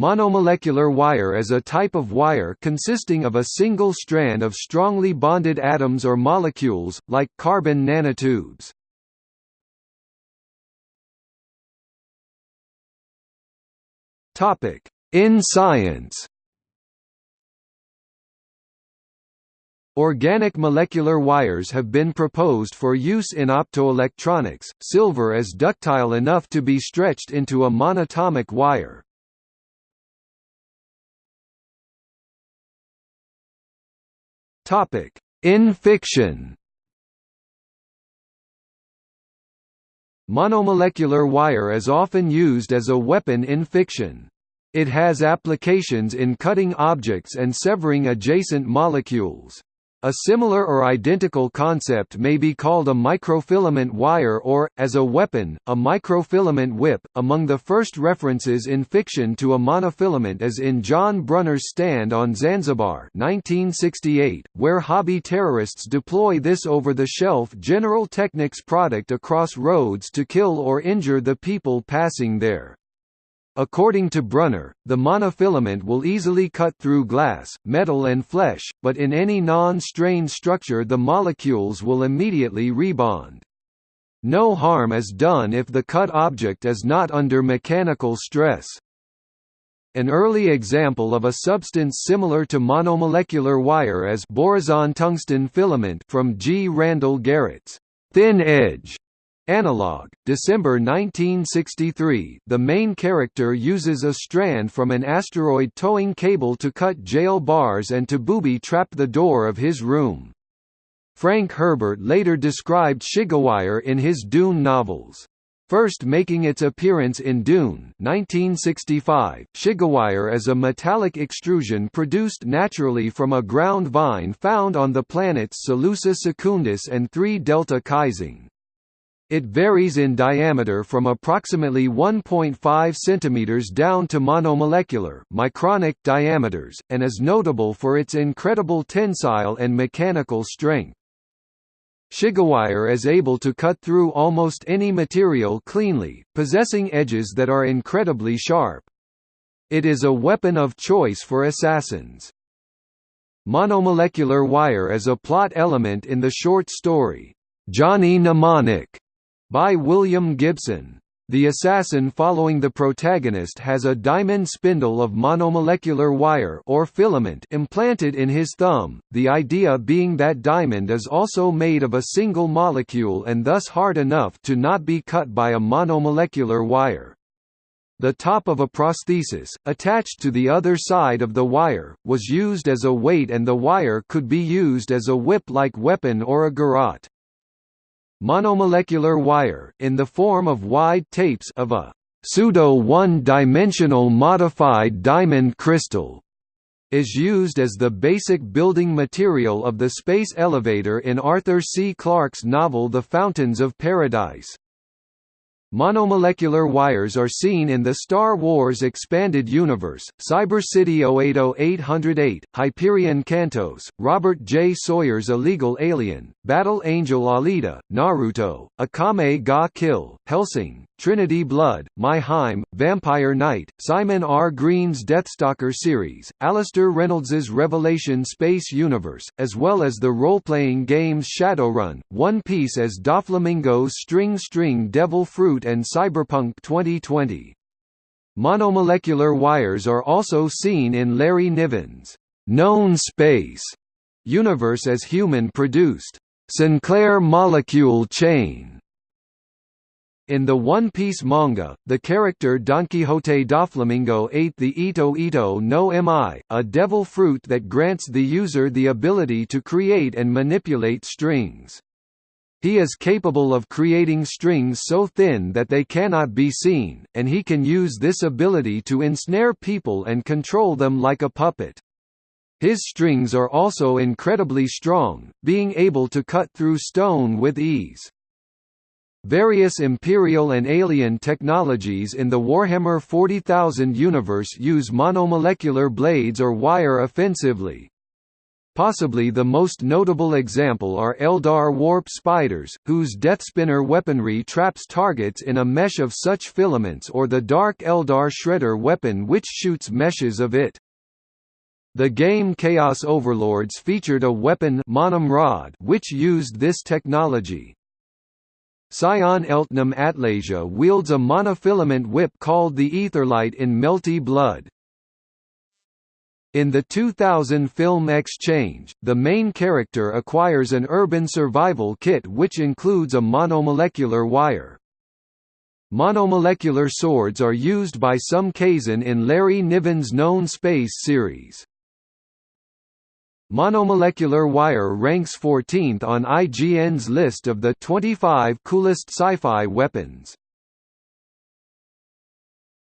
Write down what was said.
Monomolecular wire is a type of wire consisting of a single strand of strongly bonded atoms or molecules, like carbon nanotubes. In science Organic molecular wires have been proposed for use in optoelectronics. Silver is ductile enough to be stretched into a monatomic wire. Topic: In fiction. Monomolecular wire is often used as a weapon in fiction. It has applications in cutting objects and severing adjacent molecules. A similar or identical concept may be called a microfilament wire or, as a weapon, a microfilament whip. Among the first references in fiction to a monofilament is in John Brunner's Stand on Zanzibar 1968, where hobby terrorists deploy this over-the-shelf General Technics product across roads to kill or injure the people passing there. According to Brunner, the monofilament will easily cut through glass, metal and flesh, but in any non-strained structure the molecules will immediately rebond. No harm is done if the cut object is not under mechanical stress. An early example of a substance similar to monomolecular wire is borazon tungsten filament from G. Randall Garrett's thin edge Analog, December 1963 the main character uses a strand from an asteroid towing cable to cut jail bars and to booby-trap the door of his room. Frank Herbert later described Shigawire in his Dune novels. First making its appearance in Dune 1965, Shigawire is a metallic extrusion produced naturally from a ground vine found on the planets Salusa Secundus and 3 Delta Caesium. It varies in diameter from approximately 1.5 cm down to monomolecular micronic diameters, and is notable for its incredible tensile and mechanical strength. Shigawire is able to cut through almost any material cleanly, possessing edges that are incredibly sharp. It is a weapon of choice for assassins. Monomolecular wire is a plot element in the short story, Johnny Mnemonic, by William Gibson. The assassin following the protagonist has a diamond spindle of monomolecular wire or filament implanted in his thumb, the idea being that diamond is also made of a single molecule and thus hard enough to not be cut by a monomolecular wire. The top of a prosthesis, attached to the other side of the wire, was used as a weight and the wire could be used as a whip-like weapon or a garrote. Monomolecular wire in the form of wide tapes of a pseudo one-dimensional modified diamond crystal is used as the basic building material of the space elevator in Arthur C. Clarke's novel The Fountains of Paradise. Monomolecular wires are seen in the Star Wars Expanded Universe, Cyber City Oedo 808, Hyperion Cantos, Robert J. Sawyer's Illegal Alien, Battle Angel Alita, Naruto, Akame ga Kill, Hellsing, Trinity Blood, My-HiME, Vampire Knight, Simon R. Green's Deathstalker series, Alastair Reynolds's Revelation Space Universe, as well as the role-playing games Shadowrun, One Piece as Doflamingo's String String Devil Fruit and Cyberpunk 2020. Monomolecular wires are also seen in Larry Niven's Known Space universe as human-produced Sinclair molecule chain in the One Piece manga, the character Don Quixote Doflamingo ate the Ito Ito no Mi, a devil fruit that grants the user the ability to create and manipulate strings. He is capable of creating strings so thin that they cannot be seen, and he can use this ability to ensnare people and control them like a puppet. His strings are also incredibly strong, being able to cut through stone with ease. Various Imperial and alien technologies in the Warhammer 40,000 universe use monomolecular blades or wire offensively. Possibly the most notable example are Eldar warp spiders, whose Deathspinner weaponry traps targets in a mesh of such filaments or the Dark Eldar Shredder weapon which shoots meshes of it. The game Chaos Overlords featured a weapon Rod which used this technology. Sion Eltnam Atlasia wields a monofilament whip called the Aetherlight in Melty Blood. In the 2000 film Exchange, the main character acquires an urban survival kit which includes a monomolecular wire. Monomolecular swords are used by some Kzin in Larry Niven's Known Space series. Monomolecular wire ranks 14th on IGN's list of the 25 coolest sci-fi weapons.